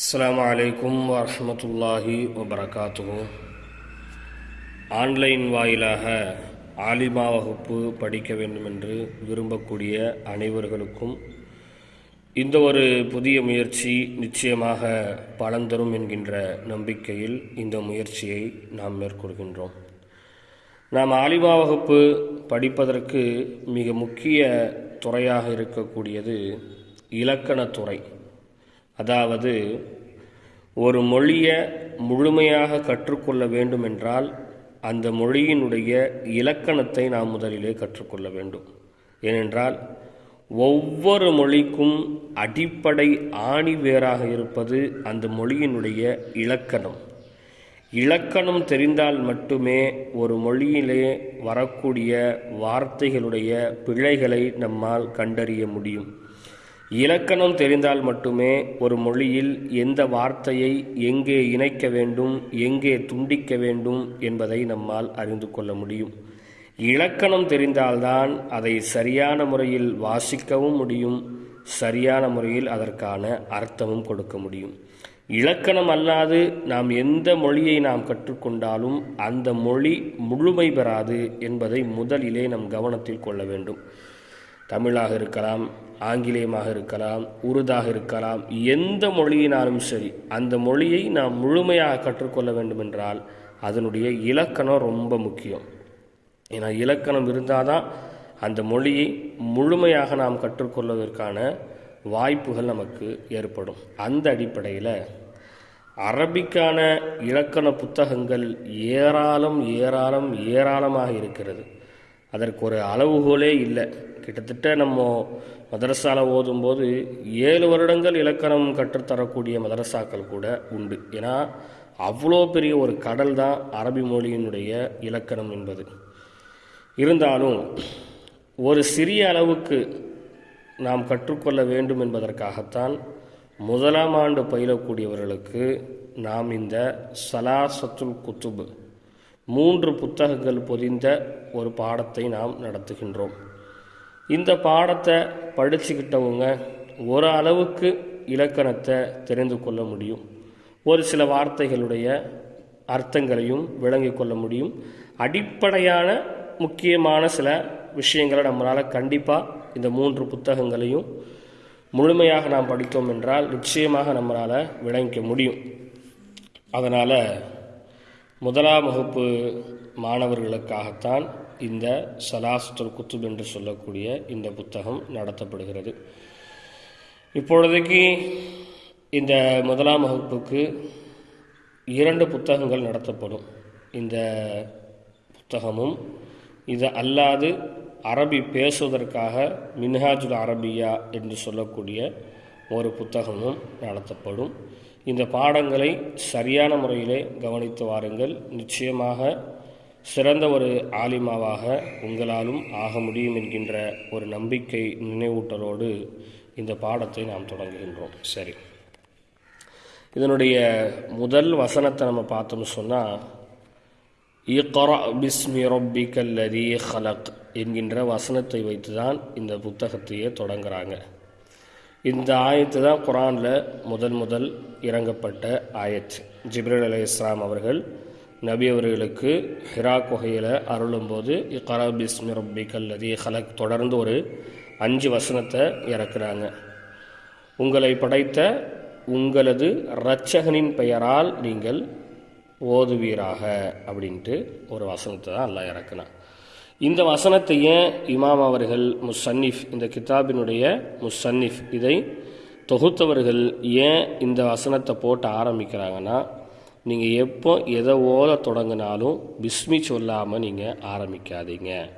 அஸ்லாம் அலைக்கும் வரமத்துல்லாஹி வபரகாத்துஹு. ஆன்லைன் வாயிலாக ஆலிமா வகுப்பு படிக்க வேண்டும் என்று விரும்பக்கூடிய அனைவர்களுக்கும் இந்த ஒரு புதிய முயற்சி நிச்சயமாக பலன் தரும் என்கின்ற நம்பிக்கையில் இந்த முயற்சியை நாம் மேற்கொள்கின்றோம். நாம் ஆலிமா வகுப்பு படிப்பதற்கு மிக முக்கிய துறையாக இருக்கக்கூடியது இலக்கணத்துறை அதாவது ஒரு மொழியை முழுமையாக கற்றுக்கொள்ள வேண்டுமென்றால் அந்த மொழியினுடைய இலக்கணத்தை நாம் முதலிலே கற்றுக்கொள்ள வேண்டும். ஏனென்றால் ஒவ்வொரு மொழிக்கும் அடிப்படை ஆணி வேராக இருப்பது அந்த மொழியினுடைய இலக்கணம். இலக்கணம் தெரிந்தால் மட்டுமே ஒரு மொழியிலே வரக்கூடிய வார்த்தைகளுடைய பிழைகளை நம்மால் கண்டறிய முடியும். இலக்கணம் தெரிந்தால் மட்டுமே ஒரு மொழியில் எந்த வார்த்தையை எங்கே இணைக்க வேண்டும் எங்கே துண்டிக்க வேண்டும் என்பதை நம்மால் அறிந்து கொள்ள முடியும். இலக்கணம் தெரிந்தால்தான் அதை சரியான முறையில் வாசிக்கவும் முடியும் சரியான முறையில் அதற்கான அர்த்தமும் கொடுக்க முடியும். இலக்கணம் அல்லாது நாம் எந்த மொழியை நாம் கற்றுக்கொண்டாலும் அந்த மொழி முழுமை பெறாது என்பதை முதலிலே நம் கவனத்தில் கொள்ள வேண்டும். தமிழாக இருக்கலாம் ஆங்கிலேயமாக இருக்கலாம் உருதாக இருக்கலாம் எந்த மொழியினாலும் சரி அந்த மொழியை நாம் முழுமையாக கற்றுக்கொள்ள வேண்டுமென்றால் அதனுடைய இலக்கணம் ரொம்ப முக்கியம். ஏன்னா இலக்கணம் இருந்தால் தான் அந்த மொழியை முழுமையாக நாம் கற்றுக்கொள்வதற்கான வாய்ப்புகள் நமக்கு ஏற்படும். அந்த அடிப்படையில் அரபிக்கான இலக்கண புத்தகங்கள் ஏராளம் ஏராளம் ஏராளமாக இருக்கிறது. அதற்கு ஒரு அளவுகோலே இல்லை. கிட்டத்தட்ட நம்ம மதரசாவில் ஓதும்போது ஏழு வருடங்கள் இலக்கணம் கற்றுத்தரக்கூடிய மதரசாக்கள் கூட உண்டு. ஏன்னா அவ்வளோ பெரிய ஒரு கடல் தான் அரபி மொழியினுடைய இலக்கணம் என்பது. இருந்தாலும் ஒரு சிறிய அளவுக்கு நாம் கற்றுக்கொள்ள வேண்டும் என்பதற்காகத்தான் முதலாம் ஆண்டு பயிலக்கூடியவர்களுக்கு நாம் இந்த சலாசத்துல் குத்துபு மூன்று புத்தகங்கள் பொதிந்த ஒரு பாடத்தை நாம் நடத்துகின்றோம். இந்த பாடத்தை படிச்சுக்கிட்டவங்க ஒரு அளவுக்கு இலக்கணத்தை தெரிந்து கொள்ள முடியும். ஒரு சில வார்த்தைகளுடைய அர்த்தங்களையும் விளங்கிக் கொள்ள முடியும். அடிப்படையான முக்கியமான சில விஷயங்களை நம்மளால் கண்டிப்பாக இந்த மூன்று புத்தகங்களையும் முழுமையாக நாம் படித்தோம் என்றால் நிச்சயமாக நம்மளால் விளங்கிக்க முடியும். அதனால் முதலாம் வகுப்பு மாணவர்களுக்காகத்தான் இந்த சலாசத்துல் குத்துப் என்று சொல்லக்கூடிய இந்த புத்தகம் நடத்தப்படுகிறது. இப்பொழுதைக்கு இந்த முதலாம் வகுப்புக்கு இரண்டு புத்தகங்கள் நடத்தப்படும். இந்த புத்தகமும் இது அல்லாது அரபி பேசுவதற்காக மின்ஹாஜுல் அரபியா என்று சொல்லக்கூடிய ஒரு புத்தகமும் நடத்தப்படும். இந்த பாடங்களை சரியான முறையிலே கவனித்து வாருங்கள். நிச்சயமாக சிறந்த ஒரு ஆலிமாவாக உங்களாலும் ஆக முடியும் என்கின்ற ஒரு நம்பிக்கை நினைவூட்டலோடு இந்த பாடத்தை நாம் தொடங்குகின்றோம். சரி. இதனுடைய முதல் வசனத்தை நம்ம பார்த்தோம்னு சொன்னால் இக்ரா பிஸ்மி ரொப்பிக்கல்லதி ஹலக் என்கின்ற வசனத்தை வைத்து தான் இந்த புத்தகத்தையே தொடங்குறாங்க. இந்த ஆயத்து தான் குரானில் முதல் முதல் இறங்கப்பட்ட ஆயத் ஜிப்ரல் அலி இஸ்லாம் அவர்கள் நபி அவர்களுக்கு ஹிரா குகையில் அருளும்போது இக்ரா பிஸ்மி கல்லதி ஹலக் தொடர்ந்து ஒரு அஞ்சு வசனத்தை இறக்குறாங்க. உங்களை படைத்த உங்களது இரட்சகனின் பெயரால் நீங்கள் ஓதுவீராக அப்படின்ட்டு ஒரு வசனத்தை தான் எல்லாம் இறக்குனான் இந்த வசனத்தை ஏன் இமாம் அவர்கள் முசன்னிஃப் இந்த கிதாபினுடைய முசன்னிஃப் இதை தொகுத்தவர்கள் ஏன் இந்த வசனத்தை போட்டு ஆரம்பிக்கிறாங்கன்னா நீங்கள் எப்போ எதை தொடங்கினாலும் பிஸ்மி சொல்லாமல் நீங்கள் ஆரம்பிக்காதீங்க.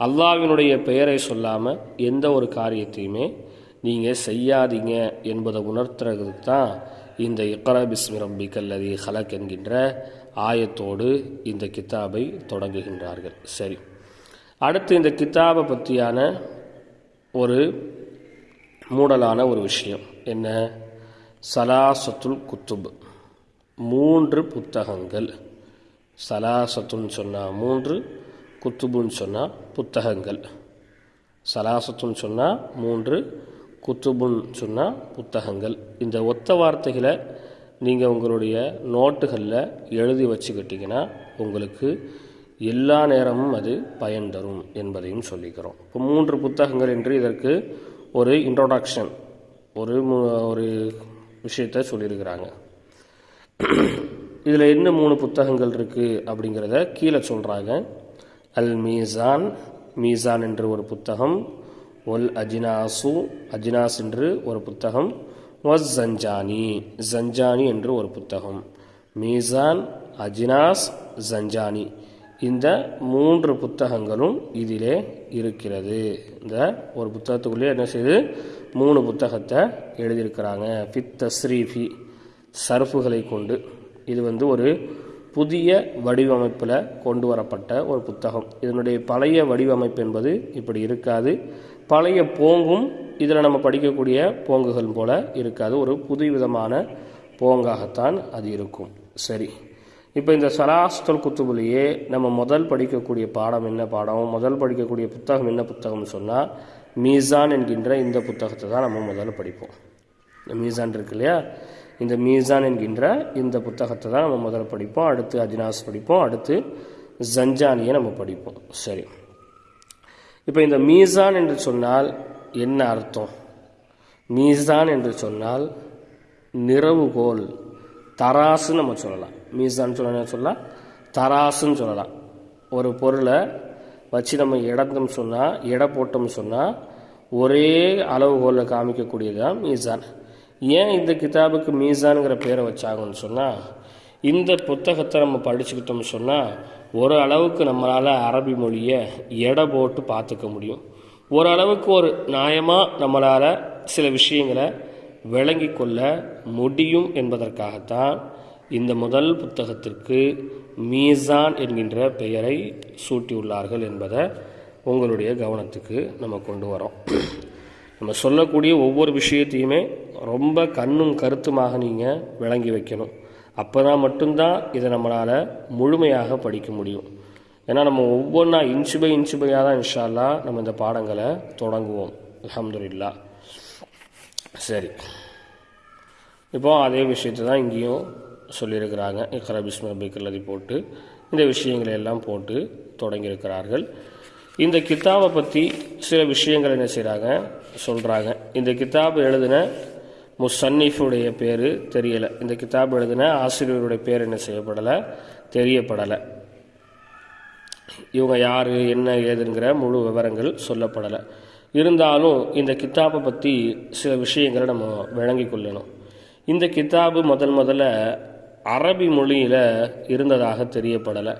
அல்லாவினுடைய பெயரை சொல்லாமல் எந்த ஒரு காரியத்தையுமே நீங்கள் செய்யாதீங்க என்பதை உணர்த்துறதுக்கு தான் இந்த இக்கரா பிஸ்மி ரப்பி கல்லதி ஹலக் என்கின்ற ஆயத்தோடு இந்த கித்தாபை தொடங்குகின்றார்கள். சரி. அடுத்து இந்த கித்தாபை பற்றியான ஒரு மூடலான ஒரு விஷயம் என்ன? சலாசத்துல் குத்துப். மூன்று புத்தகங்கள். சலாசத்துன்னு சொன்னால் மூன்று குத்துபுன்னு சொன்னால் புத்தகங்கள். சலாசத்துன்னு சொன்னால் மூன்று குத்துபுன்னு சொன்னால் புத்தகங்கள். இந்த ஒத்த வார்த்தைகளை நீங்கள் உங்களுடைய நோட்டுகளில் எழுதி வச்சுக்கிட்டிங்கன்னா உங்களுக்கு எல்லா நேரமும் அது பயன் தரும் என்பதையும் சொல்லிக்கிறோம். இப்போ மூன்று புத்தகங்கள் என்று இதற்கு ஒரு இன்ட்ரோடக்ஷன் ஒரு ஒரு விஷயத்தை சொல்லியிருக்கிறாங்க. இதில் என்ன மூணு புத்தகங்கள் இருக்குது அப்படிங்கிறத கீழே சொல்கிறாங்க அல் மீசான் மீசான் என்று ஒரு புத்தகம் ஒல் அஜினாசு அஜினாஸ் என்று ஒரு புத்தகம் வஸ் ஜஞ்சானி ஜஞ்சானி என்று ஒரு புத்தகம். மீசான் அஜினாஸ் ஜஞ்சானி. இந்த மூன்று புத்தகங்களும் இதிலே இருக்கிறது. இந்த ஒரு புத்தகத்துக்குள்ளே என்ன செய்யுது மூணு புத்தகத்தை எழுதியிருக்கிறாங்க. ஃபித் தஸ்ரீஃபி. சர்ஃபுகளை கொண்டு இது வந்து ஒரு புதிய வடிவமைப்பில் கொண்டு வரப்பட்ட ஒரு புத்தகம். இதனுடைய பழைய வடிவமைப்பு என்பது இப்படி இருக்காது. பழைய போங்கும் இதில் நம்ம படிக்கக்கூடிய போங்குகள் போல இருக்காது. ஒரு புது விதமான போங்காகத்தான் அது இருக்கும். சரி. இப்போ இந்த சராஸ்தல் குத்துபுலேயே நம்ம முதல் படிக்கக்கூடிய பாடம் என்ன பாடம்? முதல் படிக்கக்கூடிய புத்தகம் என்ன புத்தகம்னு சொன்னால் மீசான் என்கின்ற இந்த புத்தகத்தை தான் நம்ம முதல்ல படிப்போம். இந்த மீசான் இருக்கு இல்லையா? இந்த மீசான் என்கின்ற இந்த புத்தகத்தை தான் நம்ம முதல்ல படிப்போம். அடுத்து அஜினாஸ் படிப்போம். அடுத்து ஜஞ்சானியை நம்ம படிப்போம். சரி. இப்போ இந்த மீசான் என்று சொன்னால் என்ன அர்த்தம்? மீசான் என்று சொன்னால் நிறவுகோல் தராசுன்னு நம்ம சொல்லலாம். மீசான் சொல்ல சொல்லலாம்? தராசுன்னு சொல்லலாம். ஒரு பொருளை வச்சு நம்ம இடந்தோம் சொன்னால் எடை போட்டோம்னு சொன்னால் ஒரே அளவுகோலில் காமிக்கக்கூடியது தான் மீசான். ஏன் இந்த கிதாபுக்கு மீசானுங்கிற பேரை வச்சாங்கன்னு சொன்னால் இந்த புத்தகத்தை நம்ம படிச்சுக்கிட்டோம்னு சொன்னால் ஒரு அளவுக்கு நம்மளால் அரபி மொழியை எடை போட்டு பார்த்துக்க முடியும். ஓரளவுக்கு ஒரு நியாயமாக நம்மளால் சில விஷயங்களை விளங்கி கொள்ள முடியும் என்பதற்காகத்தான் இந்த முதல் புத்தகத்திற்கு மீசான் என்கின்ற பெயரை சூட்டியுள்ளார்கள் என்பதை உங்களுடைய கவனத்துக்கு நம்ம கொண்டு வரோம். நம்ம சொல்லக்கூடிய ஒவ்வொரு விஷயத்தையுமே ரொம்ப கண்ணும் கருத்துமாக நீங்கள் விளங்கி வைக்கணும். அப்போ தான் மட்டும்தான் இதை நம்மளால் முழுமையாக படிக்க முடியும். ஏன்னா நம்ம ஒவ்வொன்றா இன்ச்சு பை இன்ச்சு பையாக தான் இன்ஷால்லா நம்ம இந்த பாடங்களை தொடங்குவோம். அல்ஹம்துலில்லா. சரி. இப்போ அதே விஷயத்தை தான் இங்கேயும் சொல்லியிருக்கிறாங்க. இக்ரா பிஸ்மி போட்டு இந்த விஷயங்களை எல்லாம் போட்டு தொடங்கியிருக்கிறார்கள். இந்த கித்தாபை பற்றி சில விஷயங்கள் என்ன செய்கிறாங்க சொல்கிறாங்க இந்த கித்தாப் எழுதின முசன்னிஃபுடைய பேர் தெரியலை. இந்த கித்தாப் எழுதின ஆசிரியருடைய பேர் என்ன செய்யப்படலை? தெரியப்படலை. இவங்க யார் என்ன ஏதுங்கிற முழு விவரங்கள் சொல்லப்படலை. இருந்தாலும் இந்த கித்தாப்பை பற்றி சில விஷயங்களை நம்ம விளங்கி கொள்ளணும். இந்த கித்தாபு முதல் முதல்ல அரபி மொழியில் இருந்ததாக தெரியப்படலை.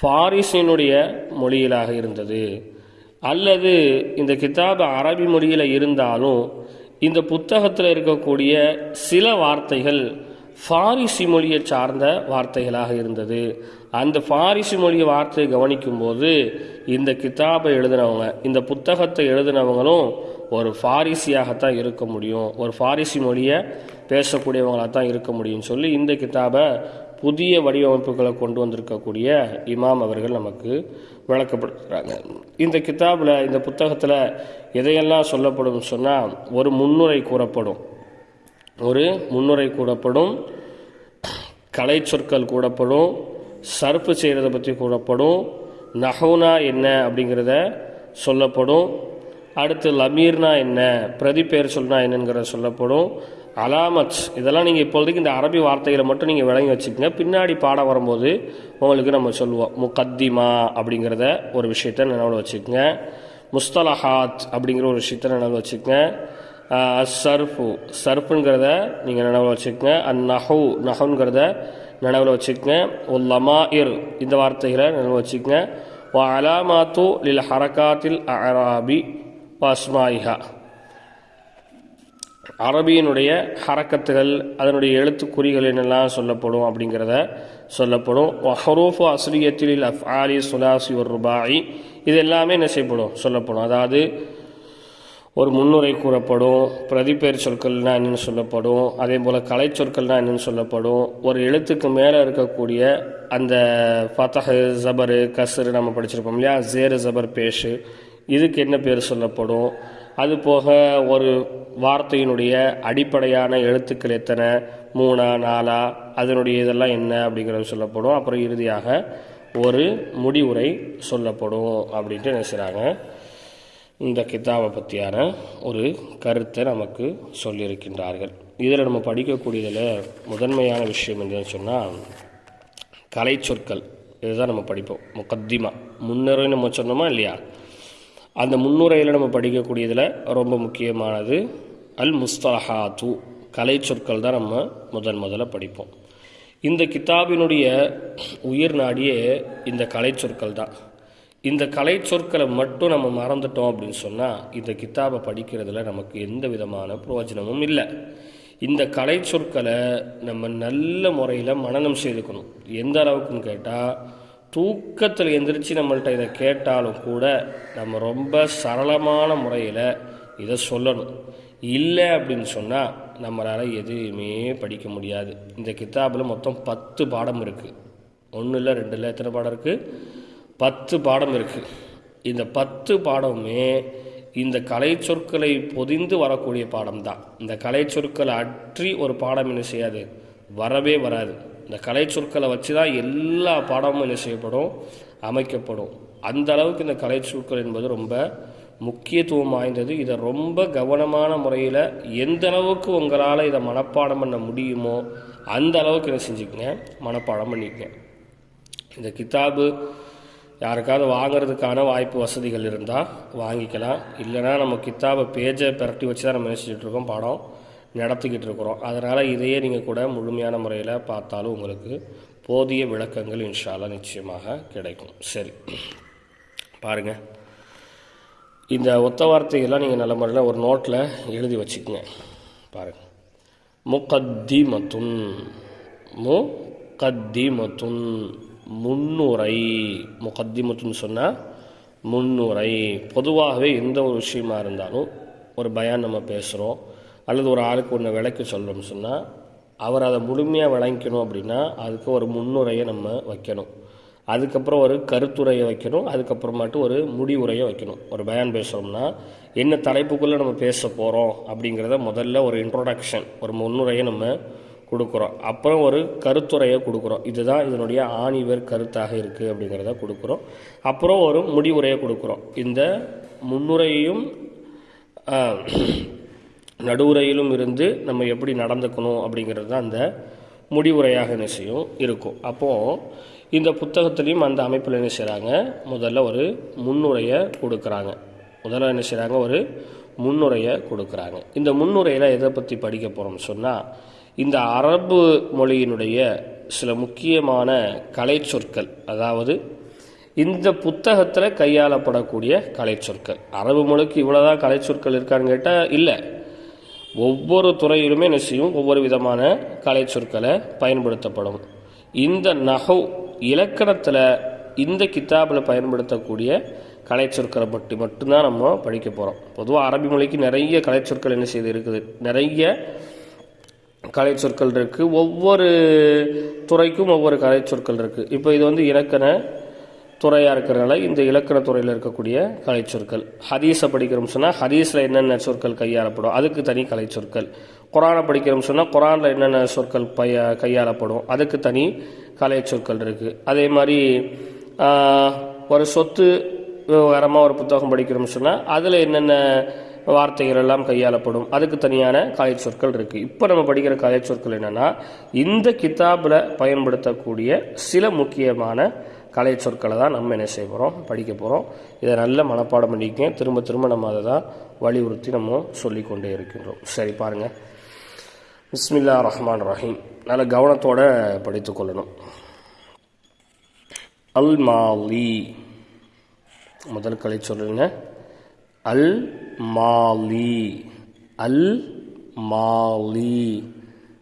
ஃபாரிஸினுடைய மொழியிலாக இருந்தது. அல்லது இந்த கித்தாபு அரபி மொழியில் இருந்தாலும் இந்த புத்தகத்தில் இருக்கக்கூடிய சில வார்த்தைகள் ஃபாரிசி மொழியை சார்ந்த வார்த்தைகளாக இருந்தது. அந்த ஃபாரிசி மொழி வார்த்தையை கவனிக்கும்போது இந்த கிதாபை எழுதினவங்க இந்த புத்தகத்தை எழுதினவங்களும் ஒரு ஃபாரிசியாகத்தான் இருக்க முடியும் ஒரு ஃபாரிசி மொழியை பேசக்கூடியவங்களாக தான் இருக்க முடியும்னு சொல்லி இந்த கிதாபை புதிய வடிவமைப்புகளை கொண்டு வந்திருக்கக்கூடிய இமாம் அவர்கள் நமக்கு விளக்கப்படுத்துகிறாங்க இந்த கித்தாபில் இந்த புத்தகத்தில் எதையெல்லாம் சொல்லப்படும் சொன்னால் ஒரு முன்னுரை கூறப்படும். ஒரு முன்னுரை கூறப்படும் கலை சொற்கள் கூடப்படும் சர்ப்பு செய்கிறத பற்றி கூறப்படும் நஹவுனா என்ன அப்படிங்கிறத சொல்லப்படும். அடுத்து லமீர்னா என்ன பிரதிபெயர் சொல்னா என்னங்கிறத சொல்லப்படும். அலாமத். இதெல்லாம் நீங்கள் இப்போதைக்கு இந்த அரபி வார்த்தைகளை மட்டும் நீங்கள் விளங்கி வச்சுக்கோங்க. பின்னாடி பாடம் வரும்போது உங்களுக்கு நம்ம சொல்லுவோம் முக்கத்திமா அப்படிங்கிறத ஒரு விஷயத்த நினைவில் வச்சுக்கோங்க. முஸ்தலஹாத் அப்படிங்கிற ஒரு விஷயத்த நினைவில் வச்சுக்கோங்க. சர்ஃபு சர்ஃபுங்கிறத நீங்கள் நினைவில் வச்சுக்கோங்க. அந் நஹு நஹுங்கிறத நினைவில் வச்சுக்கோங்க. ஒல் லமாயிர் இந்த வார்த்தைகளை நினைவில் வச்சுக்கோங்க. வ அலாமாத்து லில் ஹரகாத்தில் அராபி வாஸ்மாயிஹா அரபியினுடைய ஹரக்கத்துகள் அதனுடைய எழுத்துக்குறிகள் என்னெல்லாம் சொல்லப்படும் அப்படிங்கிறத சொல்லப்படும். ஹரூஃபு அஸ்ரியத்தில் அஃப் ஆலி சுலாசி ஒரு ரூபாய். இது எல்லாமே என்ன செய்யப்படும்? சொல்லப்படும். அதாவது ஒரு முன்னுரை கூறப்படும் பிரதிபெயர் சொற்கள்னால் என்னென்னு சொல்லப்படும் அதே போல் கலை சொற்கள்னால் என்னென்னு சொல்லப்படும். ஒரு எழுத்துக்கு மேலே இருக்கக்கூடிய அந்த ஃபத்தஹ் ஜபரு கசரு நம்ம படிச்சிருப்போம் இல்லையா? ஜேரு ஜபர் பேஷு. இதுக்கு என்ன பேர் சொல்லப்படும்? அது போக ஒரு வார்த்தையினுடைய அடிப்படையான எழுத்துக்கள் எத்தனை? மூணா நாலா? அதனுடைய இதெல்லாம் என்ன அப்படிங்கிறது சொல்லப்படும். அப்புறம் இறுதியாக ஒரு முடிவுரை சொல்லப்படும் அப்படின்ட்டு நினைச்சுறாங்க. இந்த கித்தாபை பற்றியான ஒரு கருத்தை நமக்கு சொல்லியிருக்கின்றார்கள். இதில் நம்ம படிக்கக்கூடியதில் முதன்மையான விஷயம் என்னன்னு சொன்னால் கலை சொற்கள் இதுதான் நம்ம படிப்போம். முக்கத்திமா முன்னரே நம்ம சொன்னோமா இல்லையா? அந்த முன்னுரையில் நம்ம படிக்கக்கூடியதில் ரொம்ப முக்கியமானது அல் முஸ்தலஹாத்து கலை சொற்கள் தான் நம்ம முதன் முதல்ல படிப்போம். இந்த கித்தாபினுடைய உயிர் நாடியே இந்த கலை சொற்கள் தான். இந்த கலை சொற்களை மட்டும் நம்ம மறந்துட்டோம் அப்படின்னு சொன்னால் இந்த கித்தாபை படிக்கிறதுல நமக்கு எந்த விதமான பிரயோஜனமும் இல்லை. இந்த கலை சொற்களை நம்ம நல்ல முறையில் மனநம் செய்துக்கணும். எந்த அளவுக்குன்னு கேட்டால் தூக்கத்தில் எந்திரிச்சு நம்மள்கிட்ட இதை கேட்டாலும் கூட நம்ம ரொம்ப சரளமான முறையில் இதை சொல்லணும். இல்லை அப்படின்னு சொன்னால் நம்மளால் எதுவுமே படிக்க முடியாது. இந்த கித்தாபில் மொத்தம் பத்து பாடம் இருக்குது ஒன்றும் இல்லை ரெண்டு இல்லை எத்தனை பாடம் இருக்குது பத்து பாடம் இருக்குது இந்த பத்து பாடமுமே இந்த கலை சொற்களை பொதிந்து வரக்கூடிய பாடம் தான் இந்த கலை சொற்களை அற்றி ஒரு பாடம் என்ன செய்யாது? வரவே வராது. இந்த கலை சொற்களை வச்சு தான் எல்லா பாடமும் என்ன செய்யப்படும்? அமைக்கப்படும். அந்த அளவுக்கு இந்த கலை சொற்கள் என்பது ரொம்ப முக்கியத்துவம் வாய்ந்தது. இதை ரொம்ப கவனமான முறையில் எந்த அளவுக்கு உங்களால் இதை மனப்பாடம் பண்ண முடியுமோ அந்த அளவுக்கு என்ன செஞ்சுக்கங்க. மனப்பாடம் பண்ணிக்கங்க. இந்த கித்தாபு யாருக்காவது வாங்குறதுக்கான வாய்ப்பு வசதிகள் இருந்தால் வாங்கிக்கலாம். இல்லைனா நம்ம கித்தாபை பேஜை பிரட்டி வச்சு தான் நம்ம என்ன இருக்கோம்? பாடம் நடத்திக்கிட்டு இருக்கிறோம். அதனால் இதையே நீங்கள் கூட முழுமையான முறையில் பார்த்தாலும் உங்களுக்கு போதிய விளக்கங்கள் இன்ஷால்லா நிச்சயமாக கிடைக்கும். சரி. பாருங்கள் இந்த ஒத்த வார்த்தைகள்லாம் நீங்கள் நல்ல முறையில் ஒரு நோட்டில் எழுதி வச்சுக்கோங்க. பாருங்கள் முகத்திமத்துன் முகத்திமத்துன் முன்னுரை. முகத்திமத்துன்னு சொன்னால் முன்னுரை. பொதுவாகவே எந்த ஒரு விஷயமா இருந்தாலும் ஒரு பயான் நம்ம பேசுகிறோம் அல்லது ஒரு ஆளுக்கு ஒன்று விளக்கி சொல்கிறோம்னு சொன்னால் அவர் அதை முழுமையாக விளங்கிக்கணும் அப்படின்னா அதுக்கு ஒரு முன்னுரையை நம்ம வைக்கணும். அதுக்கப்புறம் ஒரு கருத்துரையை வைக்கணும். அதுக்கப்புறமாட்டு ஒரு முடிவுரையை வைக்கணும். ஒரு பயான் பேசுகிறோம்னா என்ன தலைப்புக்குள்ளே நம்ம பேச போகிறோம் அப்படிங்கிறத முதல்ல ஒரு இன்ட்ரோடக்ஷன் ஒரு முன்னுரையை நம்ம கொடுக்குறோம். அப்புறம் ஒரு கருத்துரையை கொடுக்குறோம். இதுதான் இதனுடைய ஆணிவர் கருத்தாக இருக்குது அப்படிங்கிறத கொடுக்குறோம். அப்புறம் ஒரு முடிவுரையை கொடுக்குறோம். இந்த முன்னுரையையும் நடுவுரையிலும் இருந்து நம்ம எப்படி நடந்துக்கணும் அப்படிங்கிறது தான் அந்த முடிவுரையாக என்ன செய்யும் இருக்கும். அப்போது இந்த புத்தகத்துலேயும் அந்த அமைப்பில் என்ன செய்கிறாங்க முதல்ல ஒரு முன்னுரையை கொடுக்குறாங்க. முதல்ல என்ன செய்கிறாங்க ஒரு முன்னுரையை கொடுக்குறாங்க. இந்த முன்னுரையில் எதை பற்றி படிக்க போகிறோம்னு சொன்னால் இந்த அரபு மொழியினுடைய சில முக்கியமான கலை சொற்கள் அதாவது இந்த புத்தகத்தில் கையாளப்படக்கூடிய கலை சொற்கள். அரபு மொழிக்கு இவ்வளோதான் கலை சொற்கள் இருக்கான்னு கேட்டால் இல்லை. ஒவ்வொரு துறையிலுமே என்ன செய்யும்? ஒவ்வொரு விதமான கலை சொற்களை பயன்படுத்தப்படும். இந்த நகவு இலக்கணத்தில் இந்த கித்தாபில் பயன்படுத்தக்கூடிய கலை சொற்களை பற்றி மட்டும்தான் நம்ம படிக்க போகிறோம் பொதுவாக அரபி மொழிக்கு நிறைய கலை சொற்கள் என்ன செய்து இருக்குது? நிறைய கலை சொற்கள் இருக்குது ஒவ்வொரு துறைக்கும் ஒவ்வொரு கலை சொற்கள் இருக்குது இப்போ இது வந்து இலக்கண துறையாக இருக்கிறனால இந்த இலக்கண துறையில் இருக்கக்கூடிய கலைச்சொற்கள். ஹதீஸை படிக்கிறோம் சொன்னால் ஹதீஸில் என்னென்ன சொற்கள் கையாளப்படும்? அதுக்கு தனி கலைச்சொற்கள். குரானை படிக்கிறோம் சொன்னால் குரானில் என்னென்ன சொற்கள் பைய கையாளப்படும்? அதுக்கு தனி கலைச்சொற்கள் இருக்குது அதே மாதிரி ஒரு சொத்து விவகாரமாக ஒரு புத்தகம் படிக்கிறோம் சொன்னால் அதில் என்னென்ன வார்த்தைகள் எல்லாம் கையாளப்படும்? அதுக்கு தனியான கலை சொற்கள் இருக்குது இப்போ நம்ம படிக்கிற கலை சொற்கள் என்னென்னா இந்த கித்தாபில் பயன்படுத்தக்கூடிய சில முக்கியமான கலை சொற்களை தான் நம்ம என்ன செய்ய போகிறோம் படிக்க போகிறோம் இதை நல்ல மனப்பாடம் பண்ணிக்க திரும்ப திரும்ப நம்ம அதை தான் வலியுறுத்தி நம்ம சொல்லிக்கொண்டே இருக்கின்றோம். சரி பாருங்கள் பிஸ்மில்லா ரஹ்மான் ரஹீம். நல்ல கவனத்தோடு படித்து கொள்ளணும். அல் மாலி. முதல் கலை சொல்லுங்க அல் மாலி. அல் மாலி.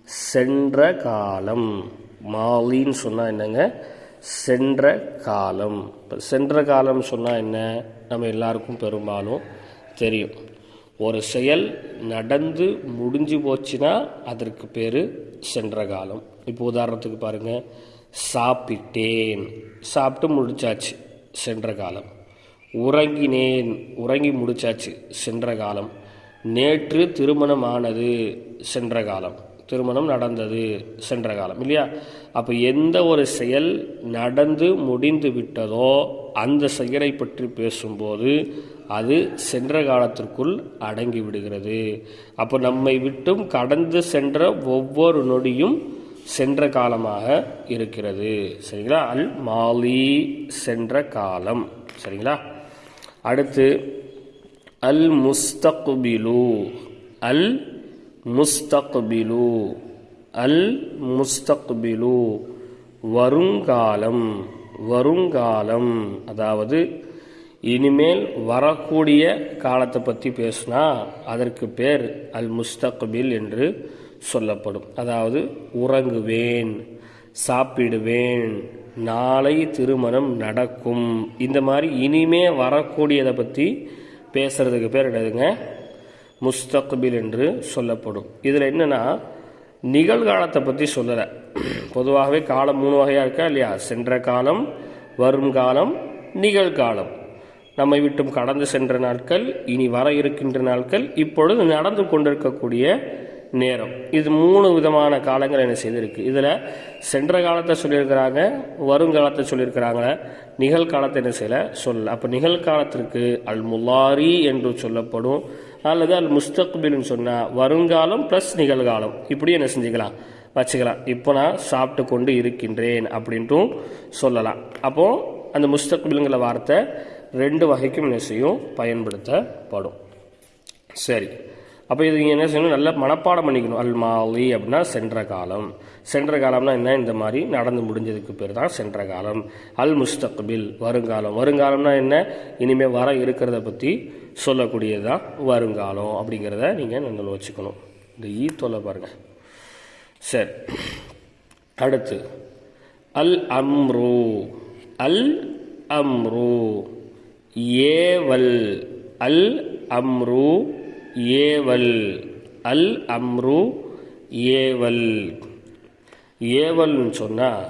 சென்ற காலம். மாலின்னு சொன்னால் என்னங்க? சென்ற காலம். இப்போ சென்ற காலம் சொன்னால் என்ன? நம்ம எல்லாருக்கும் பெரும்பாலும் தெரியும். ஒரு செயல் நடந்து முடிஞ்சு போச்சுன்னா அதற்கு பேர் சென்ற காலம். இப்போ உதாரணத்துக்கு பாருங்கள் சாப்பிட்டேன். சாப்பிட்டு முடிச்சாச்சு சென்ற காலம். உறங்கினேன். உறங்கி முடிச்சாச்சு சென்ற காலம். நேற்று திருமணம் ஆனது சென்ற காலம். திருமணம் நடந்தது சென்ற காலம் இல்லையா? அப்போ எந்த ஒரு செயல் நடந்து முடிந்து விட்டதோ அந்த செயலை பற்றி பேசும்போது அது சென்ற காலத்திற்குள் அடங்கி விடுகிறது. அப்போ நம்மை விட்டும் கடந்து சென்ற ஒவ்வொரு நொடியும் சென்ற காலமாக இருக்கிறது. சரிங்களா? அல் மாலி சென்ற காலம். சரிங்களா? அடுத்து அல் முஸ்தகுபிலு. அல் முஸ்தக்பிலு. அல் முஸ்தக்பிலு. வருங்காலம் வருங்காலம். அதாவது இனிமேல் வரக்கூடிய காலத்தை பற்றி பேசுனா அதற்கு பேர் அல் முஸ்தக்பில் என்று சொல்லப்படும். அதாவது உறங்குவேன் சாப்பிடுவேன் நாளை திருமணம் நடக்கும். இந்த மாதிரி இனிமே வரக்கூடியதை பற்றி பேசுகிறதுக்கு பேர் என்னதுங்க? முஸ்தக்பில் என்று சொல்லப்படும். இதில் என்னன்னா நிகழ்காலத்தை பற்றி சொல்லலை. பொதுவாகவே காலம் மூணு வகையாக இருக்கா இல்லையா? சென்ற காலம் வரும் காலம் நிகழ்காலம். நம்மை விட்டும் கடந்து சென்ற நாட்கள் இனி வர இருக்கின்ற நாட்கள் இப்பொழுது நடந்து கொண்டிருக்கக்கூடிய நேரம். இது மூணு விதமான காலங்கள் என்ன செய்திருக்கு. இதில் சென்ற காலத்தை சொல்லியிருக்கிறாங்க வருங்காலத்தை சொல்லியிருக்கிறாங்க நிகழ்காலத்தை என்ன செய்யலை? சொல்லலை. அப்போ நிகழ்காலத்திற்கு அல் முல்லாரி என்று சொல்லப்படும் அல்லது அல் முஸ்தக்பில்னு சொன்னால் வருங்காலம் ப்ளஸ் நிகழ்காலம். இப்படி என்ன செஞ்சுக்கலாம்? வச்சுக்கலாம். இப்போ நான் சாப்பிட்டு கொண்டு இருக்கின்றேன் அப்படின்ட்டும் சொல்லலாம். அப்போது அந்த முஸ்தக்பிலுங்கிற வார்த்தை ரெண்டு வகைக்கும் என்ன செய்யும்? பயன்படுத்தப்படும். சரி. அப்போ இது நீங்கள் என்ன செய்யணும்? நல்லா மனப்பாடம் பண்ணிக்கணும். அல் மாலி அப்படின்னா சென்ற காலம். சென்ற காலம்னா என்ன? இந்த மாதிரி நடந்து முடிஞ்சதுக்கு பேர் தான் சென்ற காலம். அல் முஸ்தக்பில் வருங்காலம். வருங்காலம்னா என்ன? இனிமேல் வர இருக்கிறத பற்றி சொல்லக்கூடியது தான் வருங்காலம் அப்படிங்கிறத நீங்கள் நினைவில் வச்சுக்கணும். இந்த ஈ தொலை பாருங்கள் சரி. அடுத்து அல் அம்ரு. அல் அம்ரு. ஏவல். அல் அம்ரு. ஏவல். அல் அம்ரு. ஏவல். ஏவல்னு சொன்னால்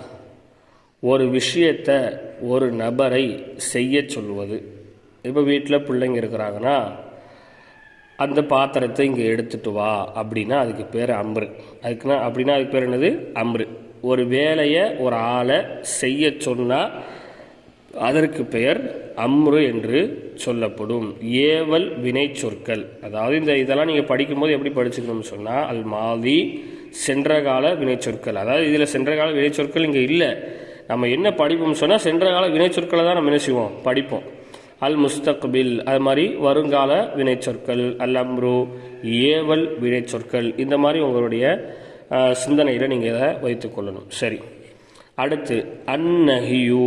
ஒரு விஷயத்தை ஒரு நபரை செய்ய சொல்வது. இப்போ வீட்டில் பிள்ளைங்க இருக்கிறாங்கன்னா அந்த பாத்திரத்தை இங்கே எடுத்துட்டு வா அப்படின்னா அதுக்கு பேர் அம்ரு. அதுக்குன்னா அப்படின்னா அதுக்கு பேர் என்னது? அம்ரு. ஒரு வேலையை ஒரு ஆளை செய்ய சொன்னால் அதற்கு பெயர் அம்ரு என்று சொல்லப்படும். ஏவல் வினை சொற்கள். அதாவது இந்த இதெல்லாம் நீங்கள் படிக்கும்போது எப்படி படிச்சுக்கணும்னு சொன்னால் அல் மாதி சென்ற கால வினைச்சொற்கள் அதாவது இதில் சென்ற கால வினைச்சொற்கள் இங்கே இல்லை. நம்ம என்ன படிப்போம்னு சொன்னால் சென்ற கால வினைச்சொற்களை தான் நம்ம என்ன செய்வோம்? படிப்போம். அல் முஸ்தக்பில் அது மாதிரி வருங்கால வினைச்சொற்கள் அல் அம்ரு ஏவல் வினைச்சொற்கள் இந்த மாதிரி உங்களுடைய சிந்தனையில் நீங்கள் இதை வைத்துக்கொள்ளணும் சரி. அடுத்து அந்நஹியூ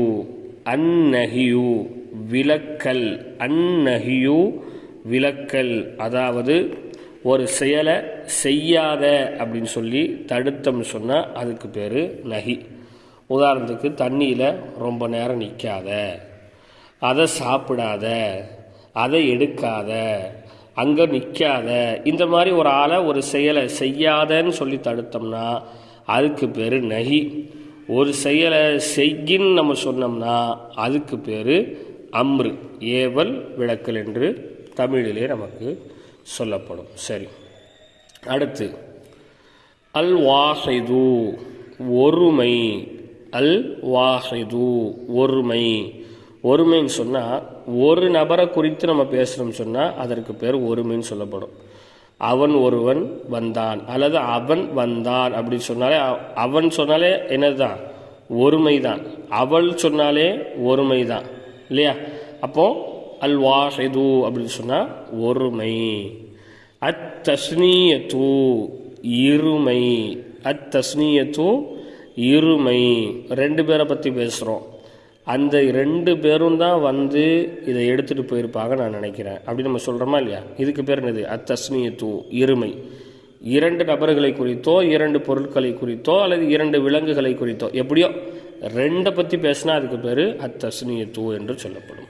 அந்நஹியு விலக்கல் அந்நஹியு விலக்கல் அதாவது ஒரு செயலை செய்யாத அப்படின்னு சொல்லி தடுத்தோம்னு சொன்னால் அதுக்கு பேர் நகி உதாரணத்துக்கு தண்ணியில் ரொம்ப நேரம் நிற்காத அதை சாப்பிடாத அதை எடுக்காத அங்கே நிற்காத இந்த மாதிரி ஒரு ஆளை ஒரு செயலை செய்யாதன்னு சொல்லி தடுத்தோம்னா அதுக்கு பேர் நகி. ஒரு செயலை செய்யின்னு நம்ம சொன்னோம்னா அதுக்கு பேர் அம்ரு. ஏவல் விளக்கல் என்று தமிழிலே நமக்கு சொல்லப்படும். சரி. அடுத்து அல் வாஹிது ஒருமை. அல் வாஹிது ஒருமை. ஒருமைன்னு சொன்னால் ஒரு நபரை குறித்து நம்ம பேசுகிறோம்னு சொன்னால் அதற்கு பேர் ஒருமைன்னு சொல்லப்படும். அவன் ஒருவன் வந்தான் அல்லது அவன் வந்தான் அப்படின்னு சொன்னாலே அவன் சொன்னாலே என்னதுதான்? ஒருமை தான் அவள் சொன்னாலே ஒருமை தான் இல்லையா? அப்போது அல் வாஹிது அப்படின்னு சொன்னால் ஒருமை. அத் தஸ்னியத்து இருமை. அத் தஸ்னியத்து இருமை. ரெண்டு பேரை பற்றி பேசுகிறோம் அந்த ரெண்டு பேரும் தான் வந்து இதை எடுத்துகிட்டு போயிருப்பாங்க நான் நினைக்கிறேன். அப்படி நம்ம சொல்கிறோமா இல்லையா? இதுக்கு பேர் என்னது? அத்தஸ்னியத்து இருமை. இரண்டு நபர்களை குறித்தோ இரண்டு பொருட்களை குறித்தோ அல்லது இரண்டு விலங்குகளை குறித்தோ எப்படியோ ரெண்டை பற்றி பேசினா அதுக்கு பேர் அத்தஸ்னியத்து என்று சொல்லப்படும்.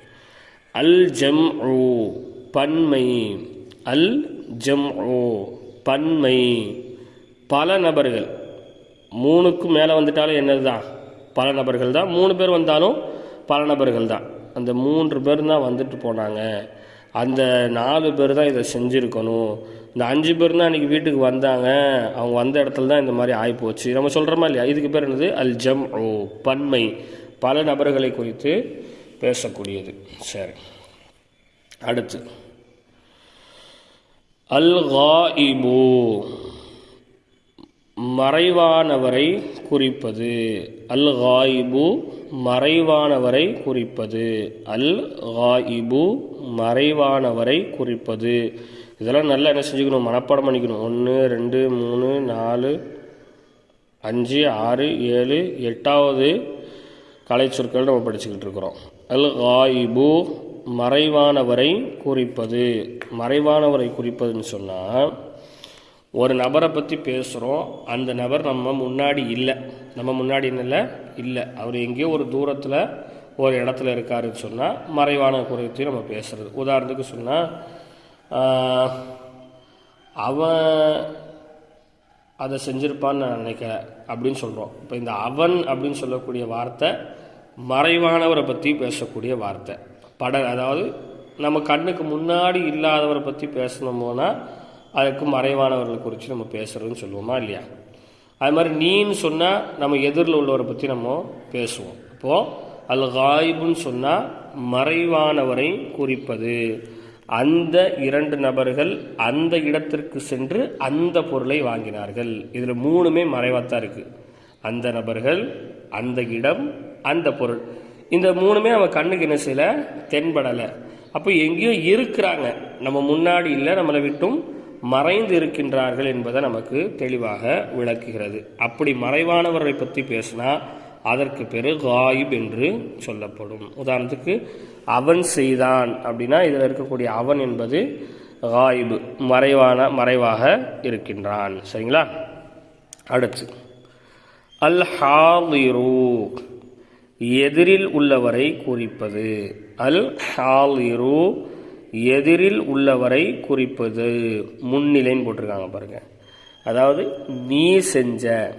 அல் ஜம் பன்மை. அல் ஜம் பன்மை. பல நபர்கள் மூணுக்கும் மேலே வந்துட்டாலும் என்னது தான் பல நபர்கள் தான். மூணு பேர் வந்தாலும் பல நபர்கள் தான். அந்த மூன்று பேர் தான் வந்துட்டு போனாங்க. அந்த நாலு பேர் தான் இதை செஞ்சுருக்கணும். இந்த அஞ்சு பேர் தான் அன்றைக்கி வீட்டுக்கு வந்தாங்க. அவங்க வந்த இடத்துல தான் இந்த மாதிரி ஆகிப்போச்சு நம்ம சொல்கிறோமா இல்லையா? இதுக்கு பேர் என்னது? அல் ஜம் ஓ பன்மை. பல நபர்களை குறித்து பேசக்கூடியது. சரி. அடுத்து. அல் இபு மறைவானவரை குறிப்பது. அல் காயிபு மறைவானவரை குறிப்பது. அல் காயிபு மறைவானவரை குறிப்பது. இதெல்லாம் நல்லா என்ன செஞ்சுக்கணும்? மனப்பாடம் பண்ணிக்கணும். ஒன்று ரெண்டு மூணு நாலு அஞ்சு ஆறு ஏழு எட்டாவது கலை சொற்கள் நம்ம படிச்சுக்கிட்டு இருக்கிறோம். அல் காயிபு மறைவானவரை குறிப்பது. மறைவானவரை குறிப்பதுன்னு சொன்னால் ஒரு நபரை பற்றி பேசுகிறோம் அந்த நபர் நம்ம முன்னாடி இல்லை. நம்ம முன்னாடி இல்லை இல்லை. அவர் எங்கேயோ ஒரு தூரத்தில் ஒரு இடத்துல இருக்காருன்னு சொன்னால் மறைவான குறித்து நம்ம பேசுகிறது உதாரணத்துக்கு சொன்னால் அவன் அதை செஞ்சிருப்பான்னு நான் நினைக்கிறேன் அப்படின்னு சொல்கிறோம் இப்போ இந்த அவன் அப்படின்னு சொல்லக்கூடிய வார்த்தை மறைவானவரை பற்றி பேசக்கூடிய வார்த்தை. பட அதாவது நம்ம கண்ணுக்கு முன்னாடி இல்லாதவரை பற்றி பேசணுமோனா அதுக்கு மறைவானவர்களை குறித்து நம்ம பேசுகிறதுன்னு சொல்லுவோமா இல்லையா? அது மாதிரி நீன்னு சொன்னால் நம்ம எதிரில் உள்ளவரை பற்றி நம்ம பேசுவோம். இப்போது அல் காயிபுன்னு சொன்னால் மறைவானவரை குறிப்பது. அந்த இரண்டு நபர்கள் அந்த இடத்திற்கு சென்று அந்த பொருளை வாங்கினார்கள். இதில் மூணுமே மறைவாத்தான் இருக்குது அந்த நபர்கள் அந்த இடம் அந்த பொருள். இந்த மூணுமே நம்ம கண்ணுக்கு என்ன செய்யலை? தென்படலை. அப்போ எங்கேயோ இருக்கிறாங்க. நம்ம முன்னாடி இல்லை நம்மளை விட்டும் மறைந்து இருக்கின்றார்கள் என்பதை நமக்கு தெளிவாக விளக்குகிறது. அப்படி மறைவானவரை பற்றி பேசினா அதற்கு பேர் காயிப் என்று சொல்லப்படும். உதாரணத்துக்கு அவன் செய்தான் அப்படின்னா இதில் இருக்கக்கூடிய அவன் என்பது காயிபு மறைவான மறைவாக இருக்கின்றான். சரிங்களா? அடுத்து அல் ஹாலிரு எதிரில் உள்ளவரை குறிப்பது. அல் ஹாலிரு எதிரில் உள்ளவரை குறிப்பது. முன்னிலைன்னு போட்டிருக்காங்க பாருங்க. அதாவது நீ செஞ்ச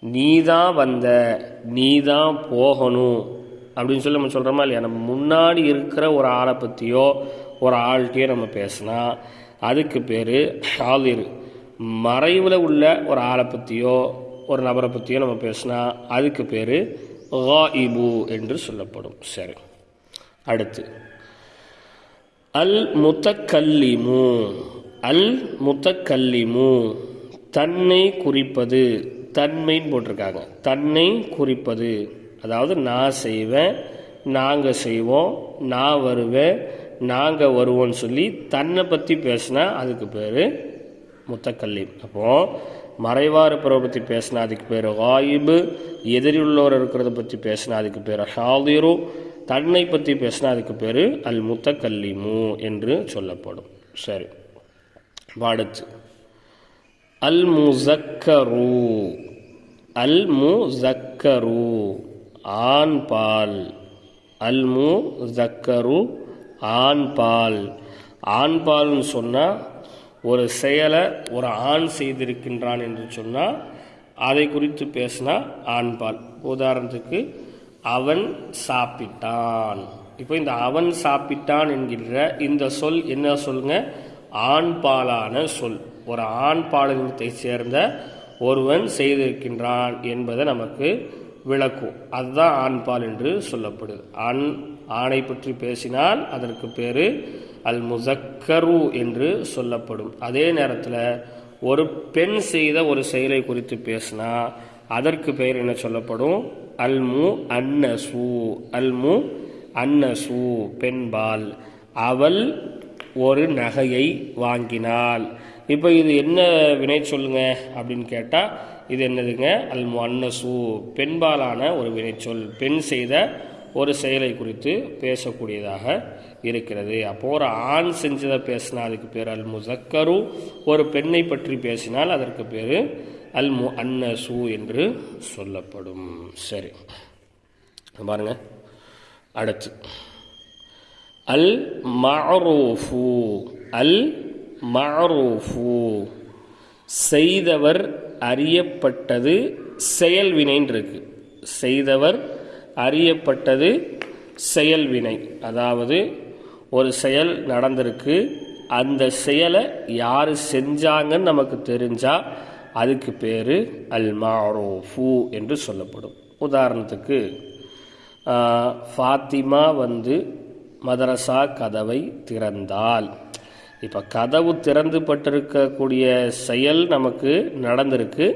நீ தான் வந்த நீ தான் போகணும் அப்படின்னு சொல்லி நம்ம சொல்கிறோமா இல்லையா? நம்ம முன்னாடி இருக்கிற ஒரு ஆளை பற்றியோ ஒரு ஆள்கிட்டயோ நம்ம பேசினா அதுக்கு பேர் ஹாலிர் மறைவில் உள்ள ஒரு ஆளை பற்றியோ ஒரு நபரை பற்றியோ நம்ம பேசினா அதுக்கு பேர் இபு என்று சொல்லப்படும். சரி. அடுத்து. அல் முத்தக்கல்லிமு அல் முத்தக்கல்லிமு தன்னை குறிப்பது. தன்மைன்னு போட்டிருக்காங்க. தன்னை குறிப்பது. அதாவது நான் செய்வேன் நாங்கள் செய்வோம் நான் வருவேன் நாங்கள் வருவோம்னு சொல்லி தன்னை பற்றி பேசினா அதுக்கு பேர் முத்தக்கல்லி அப்போது மறைவார இருப்பவரை பற்றி பேசினா அதுக்கு பேர் வாயிபு எதிரியுள்ளவர் இருக்கிறத பற்றி பேசினா அதுக்கு பேர் ஹாதிரு. தன்னை பற்றி பேசினா அதுக்கு பேர் அல் முத்தக்கல்லிமு என்று சொல்லப்படும். சரி. வாடச்சு. அல் முசக்கரு அல் முசக்கரு ஆண் பால் அல் மு ஜக்கரு ஆண் பால் ஆண் பால்னு சொன்னால் ஒரு செயலை ஒரு ஆண் செய்திருக்கின்றான் என்று சொன்னால் அதை குறித்து பேசினா ஆண்பால். உதாரணத்துக்கு அவன் சாப்பிட்டான். இப்போ இந்த அவன் சாப்பிட்டான் என்கின்ற இந்த சொல் என்ன சொல்லுங்க? ஆண்பாலான சொல். ஒரு ஆண் பாலினத்தை சேர்ந்த ஒருவன் செய்திருக்கின்றான் என்பதை நமக்கு விளக்கும். அதுதான் ஆண்பால் என்று சொல்லப்படுது. ஆண் ஆணை பற்றி பேசினால் அதற்கு பேர் அல் முசக்கரு என்று சொல்லப்படும். அதே நேரத்தில் ஒரு பெண் செய்த ஒரு செயலை குறித்து பேசினா அதற்கு பெயர் என்ன சொல்லப்படும்? அல்மு அன்னசு. அல்மு அன்னசு பெண்பால். அவள் ஒரு நகையை வாங்கினாள். இப்போ இது என்ன வினை சொல்லுங்க அப்படின்னு கேட்டால் இது என்னதுங்க? அல்மு அன்னசு. பெண்பாலான ஒரு வினைச்சொல் பெண் செய்த ஒரு செயலை குறித்து பேசக்கூடியதாக இருக்கிறது. அப்போ ஒரு ஆண் செஞ்சதை பேசினா அதுக்கு பேர் அல் முசக்கரு ஒரு பெண்ணை பற்றி பேசினால் அதற்கு பேர் அல் மு அன்னசு என்று சொல்லப்படும். சரி. பாருங்க. அடுத்து. அல் மஅரூஃபு அல் மஅரூஃபு செய்தவர் அறியப்பட்டது செயல்வினைன்னு இருக்கு. செய்தவர் அறியப்பட்டது செயல்வினை. அதாவது ஒரு செயல் நடந்திருக்கு. அந்த செயலை யார் செஞ்சாங்கன்னு நமக்கு தெரிஞ்சால் அதுக்கு பேர் அல் மாரோஃபு என்று சொல்லப்படும். உதாரணத்துக்கு ஃபாத்திமா வந்து மதரசா கதவை திறந்தால். இப்போ கதவு திறந்து பட்டிருக்கக்கூடிய செயல் நமக்கு நடந்திருக்கு.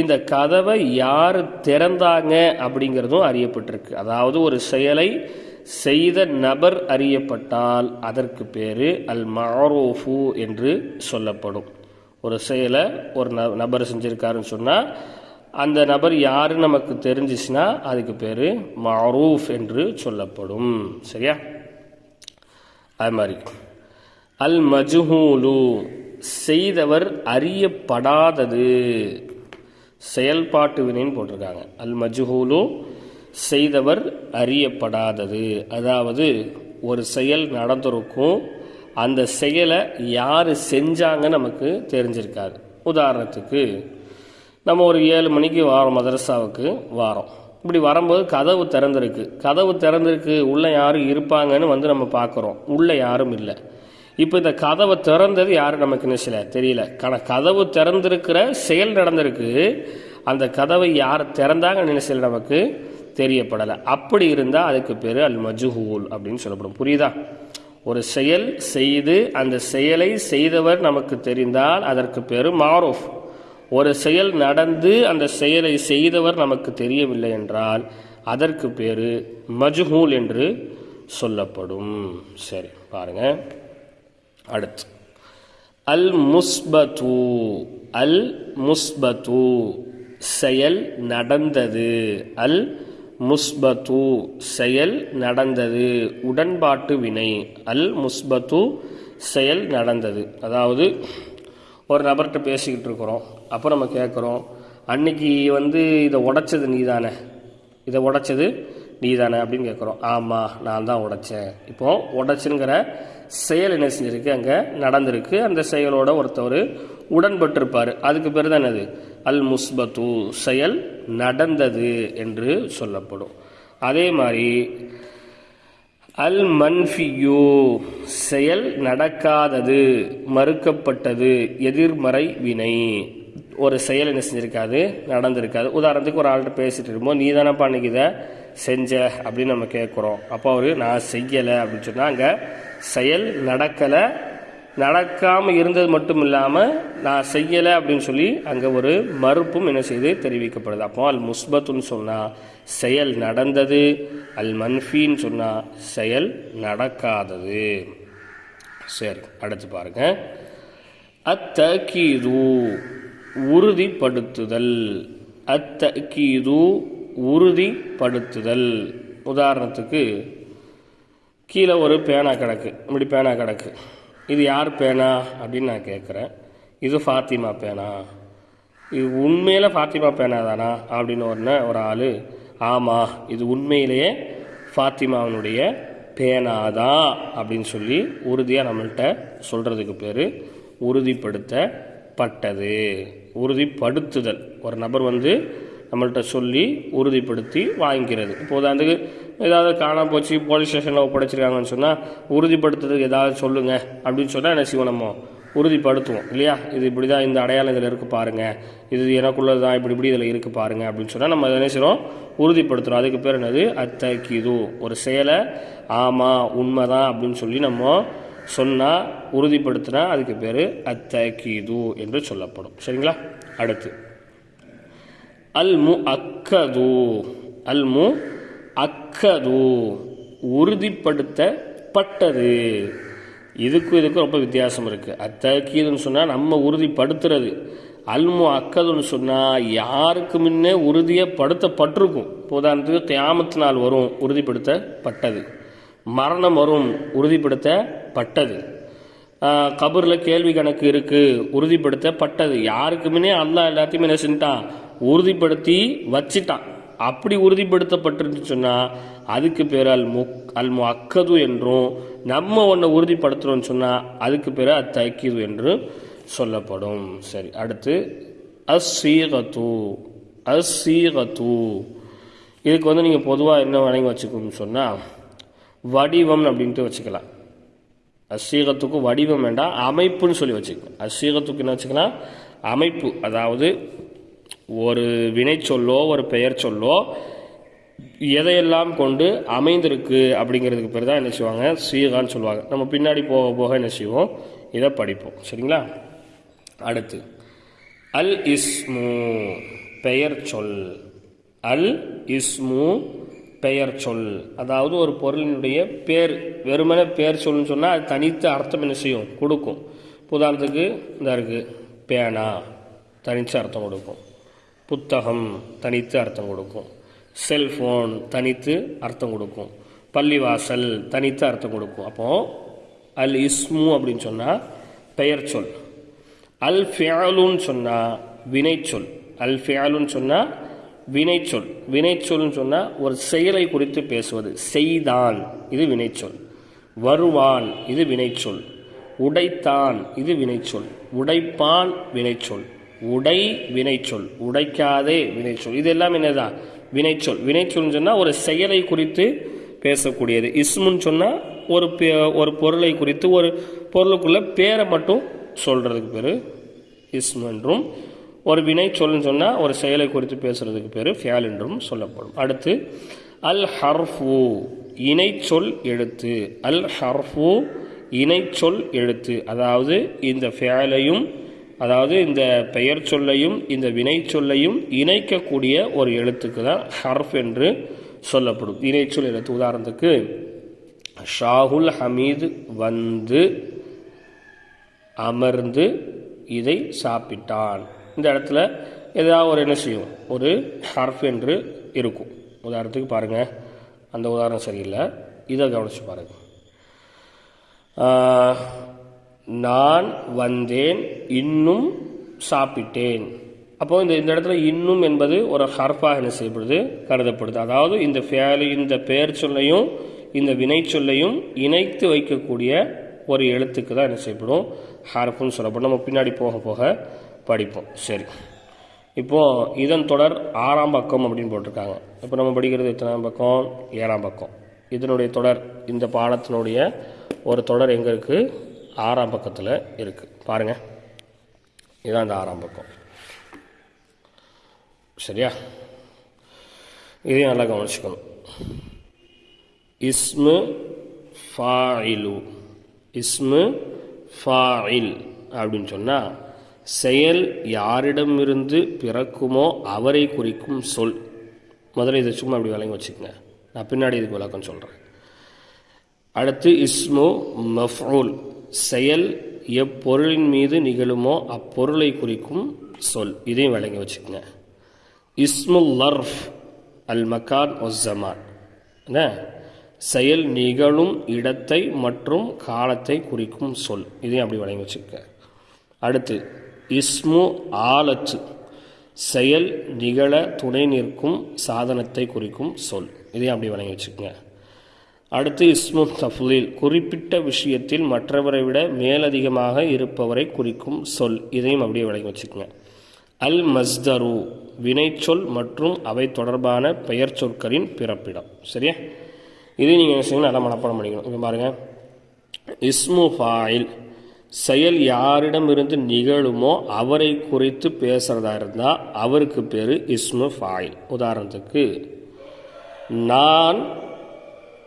இந்த கதவை யார் திறந்தாங்க அப்படிங்கிறதும் அறியப்பட்டிருக்கு. அதாவது ஒரு செயலை செய்த நபர் அறியப்பட்டால் அதற்கு பேர் அல் மாரோஃபு என்று சொல்லப்படும். ஒரு செயலை ஒரு ந நபர் செஞ்சுருக்காருன்னு சொன்னால் அந்த நபர் யார் நமக்கு தெரிஞ்சிச்சுன்னா அதுக்கு பேர் மாரூஃப் என்று சொல்லப்படும். சரியா? அது மாதிரி. அல் மஜ்ஹூலு செய்தவர் அறியப்படாதது. செயல்பாட்டு வினைன்னு போட்டிருக்காங்க. அல் மஜ்ஹூலு செய்தவர் அறியப்படாதது. அதாவது ஒரு செயல் நடந்திருக்கும் அந்த செயலை யார் செஞ்சாங்க நமக்கு தெரிஞ்சிருக்காது. உதாரணத்துக்கு நம்ம ஒரு ஏழு மணிக்கு வாரோம் மதரசாவுக்கு வாரோம். இப்படி வரும்போது கதவு திறந்திருக்கு. கதவு திறந்திருக்கு உள்ளே யாரும் இருப்பாங்கன்னு வந்து நம்ம பார்க்குறோம். உள்ளே யாரும் இல்லை. இப்போ இந்த கதவை திறந்தது யாரும் நமக்கு நினைச்சல தெரியல. ஆனால் கதவு திறந்திருக்கிற செயல் நடந்திருக்கு. அந்த கதவை யார் திறந்தாங்க நினைச்சல நமக்கு தெரியப்படலை. அப்படி இருந்தால் அதுக்கு பேர் அல் மஜுஹூல் அப்படின்னு சொல்லப்படும். புரியுதா? ஒரு செயல் செய்து அந்த செயலை செய்தவர் நமக்கு தெரிந்தால் அதற்கு பேர் மாரூஃப். ஒரு செயல் நடந்து அந்த செயலை செய்தவர் நமக்கு தெரியவில்லை என்றால் அதற்கு பேர் மஜ்ஹூல் என்று சொல்லப்படும். சரி பாருங்க. அடுத்து. அல் முஸ்பத்து அல் முஸ்பத்து செயல் நடந்தது. அல் முஸ்பத்து செயல் நடந்தது. உடன்பாட்டு வினை. அல் முஸ்பத்து செயல் நடந்தது. அதாவது ஒரு நபர்கிட்ட பேசிக்கிட்டு இருக்கிறோம். அப்போ நம்ம கேட்குறோம் அன்னைக்கு வந்து இதை உடைச்சது நீதானே? இதை உடைச்சது நீதானே? அப்படின்னு கேட்குறோம். ஆமாம் நான் தான் உடைச்சேன். இப்போது உடைச்சுங்கிற செயல் என்ன செஞ்சிருக்கு? அங்கே நடந்திருக்கு. அந்த செயலோட ஒருத்தவர் உடன்பட்டிருப்பார். அதுக்கு பேர் தான் என்னது? அல் முஸ்பத்து செயல் நடந்தது என்று சொல்லப்படும். அதே மாதிரி அல் மன்ஃபியோ செயல் நடக்காதது மறுக்கப்பட்டது எதிர்மறை வினை. ஒரு செயல் என்ன செஞ்சிருக்காது நடந்திருக்காது. உதாரணத்துக்கு ஒரு ஆள்கிட்ட பேசிட்டு இருக்கும்போது நீ தானப்பா அன்னைக்கு இதை செஞ்ச அப்படின்னு நம்ம கேட்குறோம் அப்போ அவர் நான் செய்யலை அப்படின்னு சொன்னால் அங்கே செயல் நடக்கலை நடக்காமல் இருந்தது மட்டும் இல்லாமல் நான் செய்யலை அப்படின்னு சொல்லி அங்கே ஒரு மறுப்பும் என்ன செய்து தெரிவிக்கப்படுது. அப்போ அல் முஸ்பத்துன்னு சொன்னால் செயல் நடந்தது. அல் மன்ஃபின்னு சொன்னால் செயல் நடக்காதது. சரி அடுத்து பாருங்க. அத்தகீது உறுதிப்படுத்துதல். அத்தகீது உறுதிப்படுத்துதல். உதாரணத்துக்கு கீழே ஒரு பேனா கிடக்கு. இப்படி பேனா கிடக்கு. இது யார் பேனா அப்படின்னு நான் கேட்குறேன். இது ஃபாத்திமா பேனா. இது உண்மையில் ஃபாத்திமா பேனா தானா அப்படின்னு ஒன்று ஒரு ஆள் ஆமாம் இது உண்மையிலேயே ஃபாத்திமாவினுடைய பேனா தான் அப்படின்னு சொல்லி உறுதியாக நம்மள்கிட்ட சொல்கிறதுக்கு பேர் உறுதிப்படுத்தப்பட்டது. உறுதிப்படுத்துதல். ஒரு நபர் வந்து நம்மள்கிட்ட சொல்லி உறுதிப்படுத்தி வாங்கிக்கிறது. இப்போ உதாரணத்துக்கு ஏதாவது காணாம போச்சு போலீஸ் ஸ்டேஷனில் ஒப்படைச்சிருக்காங்கன்னு சொன்னால் உறுதிப்படுத்துறதுக்கு ஏதாவது சொல்லுங்கள் அப்படின்னு சொன்னால் என்ன செய்வோம் நம்ம? உறுதிப்படுத்துவோம். இல்லையா? இது இப்படி தான் இந்த அடையாளம் இதில் இருக்குது பாருங்கள் இது எனக்குள்ளது தான் இப்படி இப்படி இதில் இருக்குது பாருங்கள் அப்படின்னு சொன்னால் நம்ம என்ன செய்கிறோம் உறுதிப்படுத்துகிறோம் அதுக்கு பேர் என்னது? அத்தக்கிது ஒரு செயலை ஆமாம் உண்மை தான் அப்படின்னு சொல்லி நம்ம சொன்னால் உறுதிப்படுத்தினா அதுக்கு பேர் அத்தக்கிது என்று சொல்லப்படும். சரிங்களா? அடுத்து. அல் மு அக்கது அல் மு அக்கது உறுதிப்படுத்தப்பட்டது. இதுக்கும் இதுக்கும் ரொம்ப வித்தியாசம் இருக்குது அத்தக்கீதுன்னு சொன்னால் நம்ம உறுதிப்படுத்துறது. அல்மு அக்கதுன்னு சொன்னால் யாருக்கு முன்னே உறுதியப்படுத்தப்பட்டிருக்கும். உதாரணத்துக்கு தியாமத்து நாள் வரும் உறுதிப்படுத்தப்பட்டது. மரணம் வரும் உறுதிப்படுத்தப்பட்டது. கபரில் கேள்வி கணக்கு இருக்குது உறுதிப்படுத்தப்பட்டது. யாருக்கு முன்னே அல்லா எல்லாத்தையுமே என்ன செஞ்சிட்டான்? உறுதிப்படுத்தி வச்சிட்டான். அப்படி உறுதிப்படுத்தப்பட்டிருந்து சொன்னால் அதுக்கு பேர் அல் முக் அல் அக்கது என்றும் நம்ம ஒன்றை உறுதிப்படுத்துகிறோம்னு சொன்னால் அதுக்கு பேர் அத்தக்கிது என்று சொல்லப்படும். சரி அடுத்து அசீகத்து அசீகத்து இதுக்கு வந்து நீங்கள் பொதுவாக என்ன வணங்கி வச்சுக்கணும்னு சொன்னால் வடிவம் அப்படின்ட்டு வச்சுக்கலாம். அசீகத்துக்கு வடிவம் வேண்டாம் அமைப்புன்னு சொல்லி வச்சுக்கலாம். அசீகத்துக்கு என்ன வச்சுக்கலாம்? அமைப்பு அதாவது ஒரு வினை சொல்லோ ஒரு பெயர் சொல்லோ எதையெல்லாம் கொண்டு அமைந்திருக்கு அப்படிங்கிறதுக்கு பேர் தான் என்ன செய்வாங்க? சீகான்னு சொல்லுவாங்க. நம்ம பின்னாடி போக போக என்ன செய்வோம்? இதை படிப்போம். சரிங்களா? அடுத்து அல் இஸ்மு பெயர் சொல். அல் இஸ்மு பெயர் சொல். அதாவது ஒரு பொருளினுடைய பேர் வெறுமனே பேர் சொல்லுன்னு சொன்னால் அது தனித்து அர்த்தம் என்ன செய்யும்? கொடுக்கும். உதாரணத்துக்கு இந்த இருக்குது பேனா. தனித்து அர்த்தம் கொடுக்கும். புத்தகம் தனித்து அர்த்தம் கொடுக்கும். செல்ஃபோன் தனித்து அர்த்தம் கொடுக்கும். பள்ளிவாசல் தனித்து அர்த்தம் கொடுக்கும். அப்போது அல் இஸ்மு அப்படின்னு சொன்னால் பெயர் சொல். அல் ஃபியாலுன்னு சொன்னால் வினைச்சொல் அல் ஃபியாலுன்னு சொன்னால் வினைச்சொல் வினைச்சொல்னு சொன்னால் ஒரு செயலை குறித்து பேசுவது. செய்தான் இது வினைச்சொல் வருவான் இது வினைச்சொல் உடைத்தான் இது வினைச்சொல் உடைப்பான் வினைச்சொல் உடை வினைச்சொல். உடைக்காதே வினைச்சொல். இது எல்லாம் என்னதான் வினைச்சொல். வினைச்சொல்னு சொன்னால் ஒரு செயலை குறித்து பேசக்கூடியது. இஸ்முன்னு சொன்னால் ஒரு பே- ஒரு பொருளை குறித்து ஒரு பொருளுக்குள்ள பேரை மட்டும் சொல்கிறதுக்கு பேர் இஸ்மு என்றும் ஒரு வினை சொல்லுன்னு சொன்னால் ஒரு செயலை குறித்து பேசுகிறதுக்கு பேர் ஃபியால் என்றும் சொல்லப்படும். அடுத்து அல் ஹர்ஃபு இணைச்சொல் எழுத்து. அல் ஹர்ஃபு இணைச்சொல் எழுத்து. அதாவது இந்த ஃபியாலையும் அதாவது இந்த பெயர் சொல்லையும் இந்த வினை சொல்லையும் இணைக்கக்கூடிய ஒரு எழுத்துக்கு தான் ஹர்ஃப் என்று சொல்லப்படும். இணைச்சொல் எழுத்து உதாரணத்துக்கு ஷாகுல் ஹமீது வந்து அமர்ந்து இதை சாப்பிட்டான். இந்த இடத்துல ஏதாவது ஒரு என்ன செய்யும்? ஒரு ஹர்ஃப் என்று இருக்கும். உதாரணத்துக்கு பாருங்கள் அந்த உதாரணம் சரியில்லை. இதை கவனிச்சு பாருங்கள் நான் வந்தேன் இன்னும் சாப்பிட்டேன். அப்போது இந்த இந்த இடத்துல இன்னும் என்பது ஒரு ஹர்ஃபாக என்ன செய்யப்படுது? கருதப்படுது. அதாவது இந்த ஃபேலு இந்த பெயர் சொல்லையும் இந்த வினை சொல்லையும் இணைத்து வைக்கக்கூடிய ஒரு எழுத்துக்கு தான் என்ன செய்யப்படும்? ஹர்ஃபுன்னு சொல்லப்படும். நம்ம பின்னாடி போக போக படிப்போம். சரி. இப்போது இதன் தொடர் ஆறாம் பக்கம் அப்படின்னு போட்டிருக்காங்க. இப்போ நம்ம படிக்கிறது எத்தனாம் பக்கம்? ஏழாம் பக்கம். இதனுடைய தொடர் இந்த பாடத்தினுடைய ஒரு தொடர் எங்கே இருக்குது ஆறாம் பக்கத்தில் இருக்குது பாருங்கள் இதுதான் இந்த ஆறாம் பக்கம். சரியா? இதையும் நல்லா கவனிச்சுக்கணும். இஸ்மு ஃபாயிலு. இஸ்மு ஃபாயில் அப்படின்னு சொன்னால் செயல் யாரிடமிருந்து பிறக்குமோ அவரை குறிக்கும் சொல். முதல்ல இதை சும்மா அப்படி விளங்கி வச்சுக்கோங்க. நான் பின்னாடி இதுக்கு விளக்கம் சொல்கிறேன் அடுத்து இஸ்மு மஃபூல் செயல் எப்பொருளின் மீது நிகழுமோ அப்பொருளை குறிக்கும் சொல். இதையும் விளங்கி வச்சுக்கோங்க. இஸ்முல் லர்ஃப் அல் மக்கான் ஒஸ்ஸமான் என்ன? செயல் நிகழும் இடத்தை மற்றும் காலத்தை குறிக்கும் சொல். இதையும் அப்படி வழங்கி வச்சுக்க அடுத்து இஸ்மு ஆலச்சு செயல் நிகழ துணை நிற்கும் சாதனத்தை குறிக்கும் சொல். இதையும் அப்படி வழங்கி வச்சுக்கோங்க. அடுத்து இஸ்மு தஃலீல். குறிப்பிட்ட விஷயத்தில் மற்றவரை விட மேலதிகமாக இருப்பவரை குறிக்கும் சொல். இதையும் அப்படியே விளங்கி வச்சுக்கோங்க. அல் மஸ்தரு வினைச்சொல் மற்றும் அவை தொடர்பான பெயர் சொற்களின் பிறப்பிடம். சரியா? இது நீங்கள் என்ன செய்யணும் நல்லா மனப்பாடம் பண்ணிக்கணும். இங்கே பாருங்கள் இஸ்மு ஃபாயில் செயல் யாரிடமிருந்து நிகழுமோ அவரை குறித்து பேசுகிறதா இருந்தால் அவருக்கு பேர் இஸ்மு ஃபாயில். உதாரணத்துக்கு நான்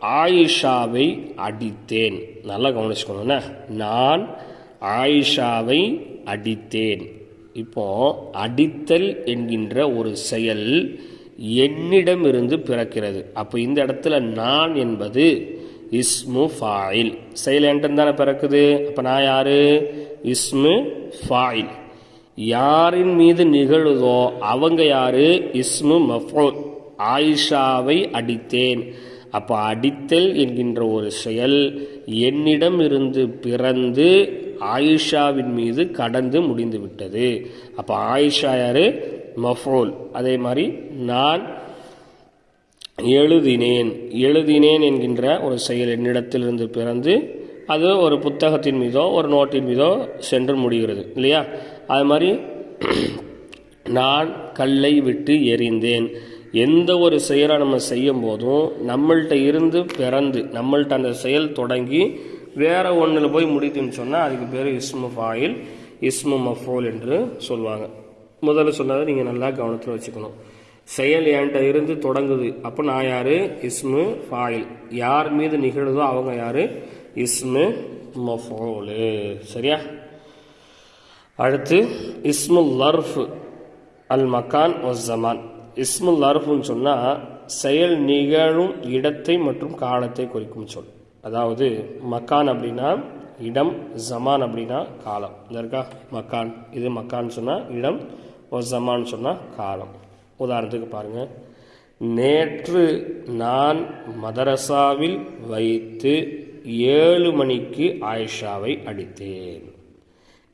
ஆயிஷாவை அடித்தேன். நல்லா கவனிச்சுக்கணும்னா நான் ஆயிஷாவை அடித்தேன். இப்போ அடித்தல் என்கின்ற ஒரு செயல் என்னிடமிருந்து பிறக்கிறது. அப்போ இந்த இடத்துல நான் என்பது இஸ்மு ஃபாயில். செயல் என்கிட்ட தானே பிறக்குது? அப்போ நான் யார்? இஸ்மு ஃபாயில். யாரின் மீது நிகழுதோ அவங்க யார்? இஸ்மு மஃபூல். ஆயிஷாவை அடித்தேன். அப்போ அடித்தல் என்கின்ற ஒரு செயல் என்னிடம் இருந்து பிறந்து ஆயிஷாவின் மீது கடந்து முடிந்து விட்டது. அப்போ ஆயிஷா யாரு? மஃபோல். அதே மாதிரி நான் எழுதினேன். எழுதினேன் என்கின்ற ஒரு செயல் என்னிடத்திலிருந்து பிறந்து அது ஒரு புத்தகத்தின் மீதோ ஒரு நோட்டின் மீதோ சென்று முடிகிறது இல்லையா? அது மாதிரி நான் கல்லை விட்டு எறிந்தேன். எந்த ஒரு செயலை நம்ம செய்யும் போதும் நம்மள்கிட்ட இருந்து பிறந்து நம்மள்கிட்ட அந்த செயல் தொடங்கி வேறு ஒன்றில் போய் முடித்துன்னு சொன்னால் அதுக்கு பேர் இஸ்மு ஃபாயில் இஸ்மு மஃபோல் என்று சொல்லுவாங்க. முதல்ல சொன்னதை நீங்கள் நல்லா கவனத்தில் வச்சுக்கணும். செயல் என்கிட்ட இருந்து தொடங்குது அப்போ நான் யார்? இஸ்மு ஃபாயில். யார் மீது நிகழுதோ அவங்க யார்? இஸ்மு மஃபோலு. சரியா? அடுத்து இஸ்மு லர்ஃப் அல் மக்கான் ஒஸ் ஜமான் இஸ்முல் அருஃபுன்னு சொன்னால் செயல் நிகழும் இடத்தை மற்றும் காலத்தை குறிக்கும் சொல். அதாவது மக்கான் அப்படின்னா இடம் ஜமான் அப்படின்னா காலம். இந்த இருக்கா? மக்கான். இது மக்கான் சொன்னால் இடம் ஒரு ஜமான்னு சொன்னால் காலம். உதாரணத்துக்கு பாருங்கள் நேற்று நான் மதரசாவில் வைத்து ஏழு மணிக்கு ஆயிஷாவை அடித்தேன்.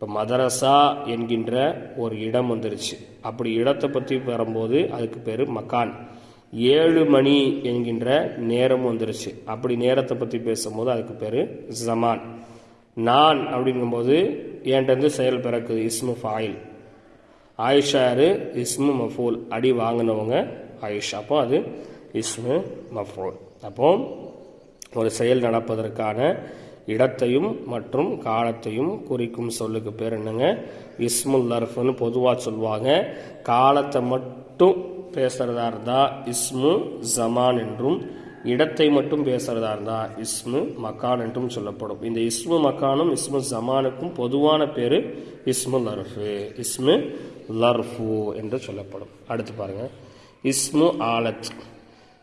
இப்போ மதரசா என்கின்ற ஒரு இடம் வந்துருச்சு. அப்படி இடத்தை பற்றி வரும்போது அதுக்கு பேர் மக்கான். ஏழு மணி என்கின்ற நேரம் வந்துருச்சு. அப்படி நேரத்தை பற்றி பேசும்போது அதுக்கு பேர் ஜமான். நான் அப்படிங்கும்போது என்கிட்ட செயல் பிறக்குது? இஸ்மு ஃபாயில். ஆயிஷாரு இஸ்மு மஃபூல். அடி வாங்கினவங்க ஆயிஷா. அப்போ அது இஸ்மு மஃபூல். அப்போ ஒரு செயல் நடப்பதற்கான இடத்தையும் மற்றும் காலத்தையும் குறிக்கும் சொல்லுக்கு பேர் என்னங்க? இஸ்முல் லர்ஃப்னு பொதுவாக சொல்லுவாங்க காலத்தை மட்டும் பேசுகிறதா இருந்தால் இஸ்மு ஜமான் என்றும் இடத்தை மட்டும் பேசுகிறதா இருந்தால் இஸ்மு மக்கான் என்றும் சொல்லப்படும். இந்த இஸ்மு மக்கானும் இஸ்மு ஜமானுக்கும் பொதுவான பேர் இஸ்மு லர்ஃபு. இஸ்மு லர்ஃபு என்று சொல்லப்படும். அடுத்து பாருங்கள் இஸ்மு ஆலத்.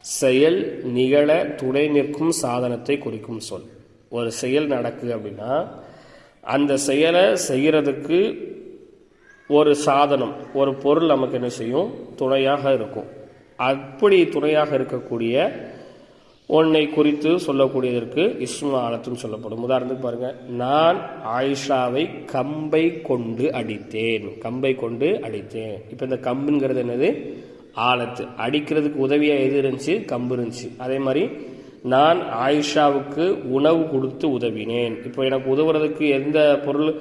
செயல் நிகழ துணை நிற்கும் சாதனத்தை குறிக்கும் சொல். ஒரு செயல் நடக்குது அப்படின்னா அந்த செயலை செய்கிறதுக்கு ஒரு சாதனம் ஒரு பொருள் நமக்கு என்ன செய்யும்? துணையாக இருக்கும். அப்படி துணையாக இருக்கக்கூடிய ஒன்னை குறித்து சொல்லக்கூடியதற்கு இஸ்மாலத்துன்னு சொல்லப்படும். உதாரணத்துக்கு பாருங்கள் நான் ஆயிஷாவை கம்பை கொண்டு அடித்தேன். கம்பை கொண்டு அடித்தேன். இப்போ இந்த கம்புங்கிறது என்னது? ஆலத்து. அடிக்கிறதுக்கு உதவியாக எது இருந்துச்சு? கம்பு இருந்துச்சு. அதே மாதிரி நான் ஆயிஷாவுக்கு உணவு கொடுத்து உதவினேன். இப்போ எனக்கு உதவுறதுக்கு எந்த பொருள்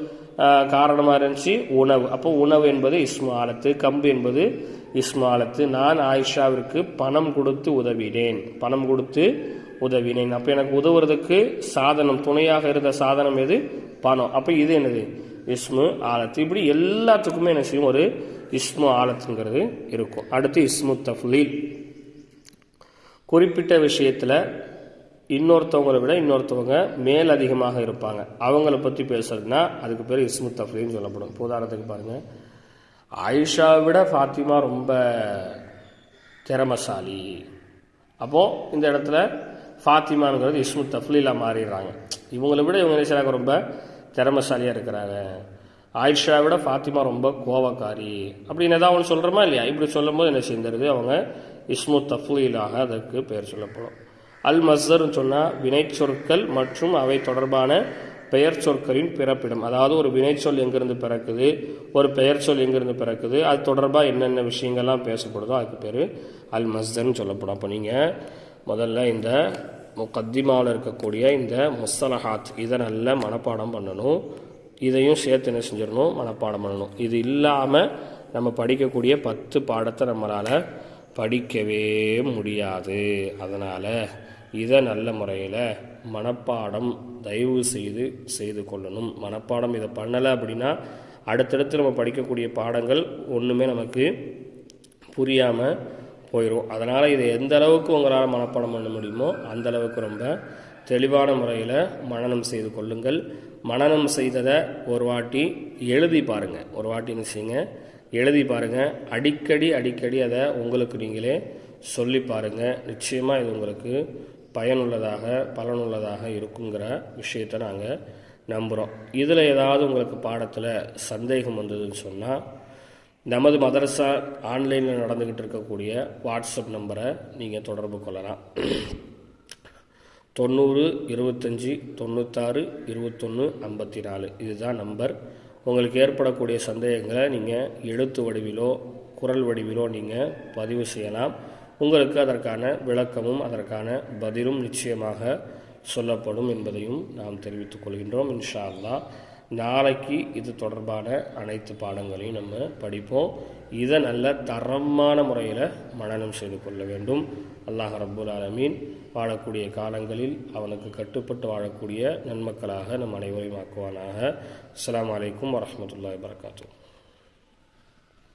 காரணமாக இருந்துச்சு? உணவு. அப்போ உணவு என்பது இஸ்மு ஆலத்து கம்பு என்பது இஸ்மாலத்து. நான் ஆயிஷாவிற்கு பணம் கொடுத்து உதவினேன். பணம் கொடுத்து உதவினேன். அப்போ எனக்கு உதவுறதுக்கு சாதனம் துணையாக இருந்த சாதனம் எது? பணம். அப்போ இது என்னது? இஸ்மு ஆலத்து. இப்படி எல்லாத்துக்குமே என்ன செய்யும்? ஒரு இஸ்மு ஆலத்துங்கிறது இருக்கும். அடுத்து இஸ்மு தஃலீல். குறிப்பிட்ட விஷயத்தில் இன்னொருத்தவங்களை விட இன்னொருத்தவங்க மேல் அதிகமாக இருப்பாங்க. அவங்கள பற்றி பேசுறதுனா அதுக்கு பேர் இஸ்மு தஃப்லீன்னு சொல்லப்படும். இப்போ உதாரணத்துக்கு பாருங்கள் ஆயிஷாவை விட ஃபாத்திமா ரொம்ப திறமசாலி. அப்போது இந்த இடத்துல ஃபாத்திமாங்கிறது இஸ்மு தஃப்லீலாக மாறிடுறாங்க. இவங்களை விட இவங்க என்ன ரொம்ப திறமசாலியாக இருக்கிறாங்க. ஆயிஷா விட ஃபாத்திமா ரொம்ப கோவக்காரி. அப்படின்னு ஏதாவது ஒன்று சொல்கிறோமா இல்லையா? இப்படி சொல்லும்போது என்ன செஞ்சிருது அவங்க இஸ்மு தஃப்லீலாக அதற்கு பெயர் சொல்லப்படும். அல் மஸ்தர்னு சொன்னால் வினைச்சொற்கள் மற்றும் அவை தொடர்பான பெயர் சொற்களின் பிறப்பிடம். அதாவது ஒரு வினைச்சொல் எங்கிருந்து பிறக்குது ஒரு பெயர் சொல் எங்கிருந்து பிறக்குது அது தொடர்பாக என்னென்ன விஷயங்கள்லாம் பேசப்படுதோ அதுக்கு பேர் அல் மஸ்தர்னு சொல்லப்படும். அப்போ நீங்கள் முதல்ல இந்த முக்கத்திமாவில் இருக்கக்கூடிய இந்த முஸ்தலஹாத் இதை நல்ல மனப்பாடம் பண்ணணும். இதையும் சேர்த்து என்ன செஞ்சிடணும்? மனப்பாடம் பண்ணணும். இது இல்லாமல் நம்ம படிக்கக்கூடிய பத்து பாடத்தை நம்மளால் படிக்கவே முடியாது. அதனால் இதை நல்ல முறையில் மனப்பாடம் தயவு செய்து செய்து கொள்ளணும். மனப்பாடம் இதை பண்ணலை அப்படின்னா அடுத்தடுத்து நம்ம படிக்கக்கூடிய பாடங்கள் ஒன்றுமே நமக்கு புரியாமல் போயிடும் அதனால் இதை எந்த அளவுக்கு உங்களால் மனப்பாடம் பண்ண முடியுமோ அந்த அளவுக்கு ரொம்ப தெளிவான முறையில் மனனம் செய்து கொள்ளுங்கள். மனநம் செய்ததை ஒரு வாட்டி எழுதி பாருங்கள் ஒரு வாட்டி என்ன செய்யுங்க? எழுதி பாருங்கள் அடிக்கடி அடிக்கடி அதை உங்களுக்கு நீங்களே சொல்லி பாருங்கள் நிச்சயமாக இது உங்களுக்கு பயனுள்ளதாக பலனுள்ளதாக இருக்குங்கிற விஷயத்தை நாங்கள் நம்புகிறோம் இதில் ஏதாவது உங்களுக்கு பாடத்தில் சந்தேகம் வந்ததுன்னு சொன்னால் நமது மதரசா ஆன்லைனில் நடந்துக்கிட்டு இருக்கக்கூடிய வாட்ஸ்அப் நம்பரை நீங்கள் தொடர்பு கொள்ளலாம். தொண்ணூறு இருபத்தஞ்சி தொண்ணூத்தாறு இருபத்தொன்று ஐம்பத்தி நாலு. இதுதான் நம்பர். உங்களுக்கு ஏற்படக்கூடிய சந்தேகங்களை நீங்கள் எழுத்து வடிவிலோ குரல் வடிவிலோ நீங்கள் பதிவு செய்யலாம். உங்களுக்கு அதற்கான விளக்கமும் அதற்கான பதிலும் நிச்சயமாக சொல்லப்படும் என்பதையும் நாம் தெரிவித்துக் கொள்கின்றோம் இன்ஷா அல்லாஹ் நாளைக்கு இது தொடர்பான அனைத்து பாடங்களையும் நம்ம படிப்போம். இதை நல்ல தரமான முறையில் மனநம் செய்து கொள்ள வேண்டும். அல்லாஹ் ரப்புல் ஆலமீன் வாழக்கூடிய காலங்களில் அவனுக்கு கட்டுப்பட்டு வாழக்கூடிய நன்மக்களாக நம் அனைவரையும் ஆக்குவானாக. السلام عليكم ورحمة الله وبركاته.